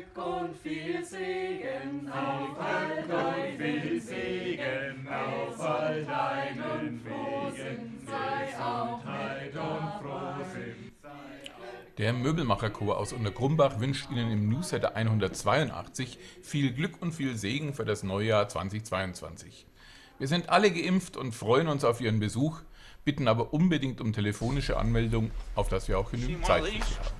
Glück und viel Segen auf all deinen viel Segen auf all deinen Wegen, Gesundheit und Frohsinn. Der Möbelmacherchor aus Untergrumbach wünscht Ihnen im Newsletter 182 viel Glück und viel Segen für das Neujahr 2022. Wir sind alle geimpft und freuen uns auf Ihren Besuch, bitten aber unbedingt um telefonische Anmeldung, auf das wir auch genügend Zeit haben.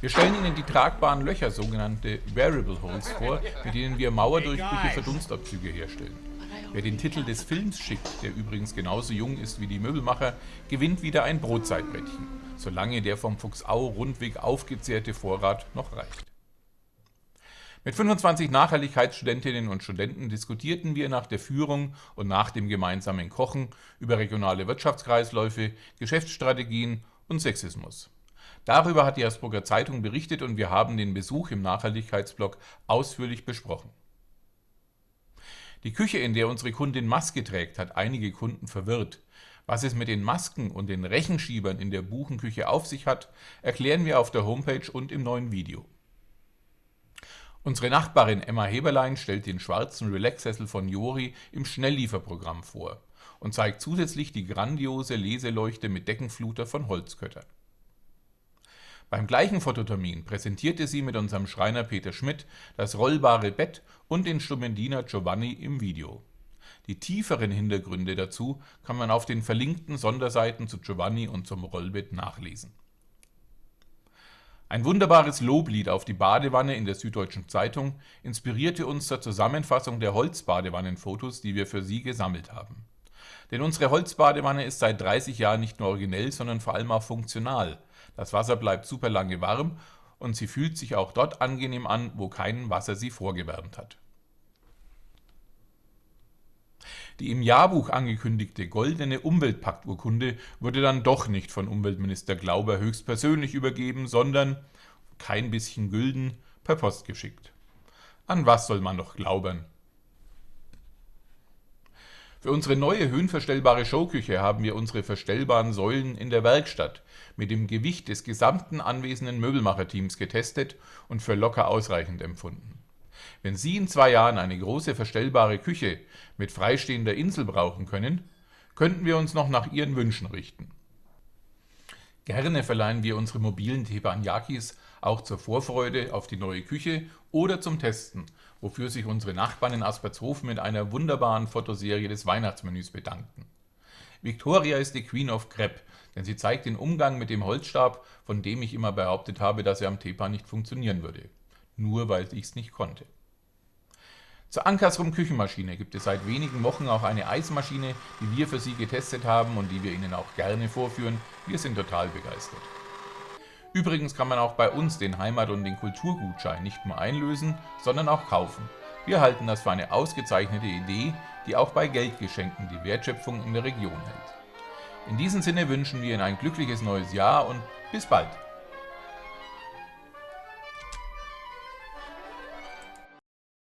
Wir stellen Ihnen die tragbaren Löcher, sogenannte Variable Holes, vor, mit denen wir Mauerdurchbrüche für Dunstabzüge herstellen. Wer den Titel des Films schickt, der übrigens genauso jung ist wie die Möbelmacher, gewinnt wieder ein Brotzeitbrettchen, solange der vom Fuchsau-Rundweg aufgezehrte Vorrat noch reicht. Mit 25 Nachhaltigkeitsstudentinnen und Studenten diskutierten wir nach der Führung und nach dem gemeinsamen Kochen über regionale Wirtschaftskreisläufe, Geschäftsstrategien und Sexismus. Darüber hat die Hersbrucker Zeitung berichtet und wir haben den Besuch im Nachhaltigkeitsblog ausführlich besprochen. Die Küche, in der unsere Kundin Maske trägt, hat einige Kunden verwirrt. Was es mit den Masken und den Rechenschiebern in der Buchenküche auf sich hat, erklären wir auf der Homepage und im neuen Video. Unsere Nachbarin Emma Heberlein stellt den schwarzen Relax-Sessel von Jori im Schnelllieferprogramm vor und zeigt zusätzlich die grandiose Leseleuchte mit Deckenfluter von Holzkötter. Beim gleichen Fototermin präsentierte sie mit unserem Schreiner Peter Schmidt das rollbare Bett und den Stumendiner Giovanni im Video. Die tieferen Hintergründe dazu kann man auf den verlinkten Sonderseiten zu Giovanni und zum Rollbett nachlesen. Ein wunderbares Loblied auf die Badewanne in der Süddeutschen Zeitung inspirierte uns zur Zusammenfassung der Holzbadewannenfotos, die wir für Sie gesammelt haben. Denn unsere Holzbadewanne ist seit 30 Jahren nicht nur originell, sondern vor allem auch funktional. Das Wasser bleibt super lange warm und sie fühlt sich auch dort angenehm an, wo kein Wasser sie vorgewärmt hat. Die im Jahrbuch angekündigte goldene Umweltpakturkunde wurde dann doch nicht von Umweltminister Glauber höchstpersönlich übergeben, sondern, kein bisschen Gülden, per Post geschickt. An was soll man noch glaubern? Für unsere neue höhenverstellbare Showküche haben wir unsere verstellbaren Säulen in der Werkstatt mit dem Gewicht des gesamten anwesenden Möbelmacherteams getestet und für locker ausreichend empfunden. Wenn Sie in zwei Jahren eine große verstellbare Küche mit freistehender Insel brauchen können, könnten wir uns noch nach Ihren Wünschen richten. Gerne verleihen wir unsere mobilen Teppanyakis auch zur Vorfreude auf die neue Küche oder zum Testen, wofür sich unsere Nachbarn in Aspertshofen mit einer wunderbaren Fotoserie des Weihnachtsmenüs bedankten. Victoria ist die Queen of Crepe, denn sie zeigt den Umgang mit dem Holzstab, von dem ich immer behauptet habe, dass er am Tepa nicht funktionieren würde. Nur weil ich es nicht konnte. Zur Ankersrum Küchenmaschine gibt es seit wenigen Wochen auch eine Eismaschine, die wir für Sie getestet haben und die wir Ihnen auch gerne vorführen. Wir sind total begeistert. Übrigens kann man auch bei uns den Heimat- und den Kulturgutschein nicht nur einlösen, sondern auch kaufen. Wir halten das für eine ausgezeichnete Idee, die auch bei Geldgeschenken die Wertschöpfung in der Region hält. In diesem Sinne wünschen wir Ihnen ein glückliches neues Jahr und bis bald!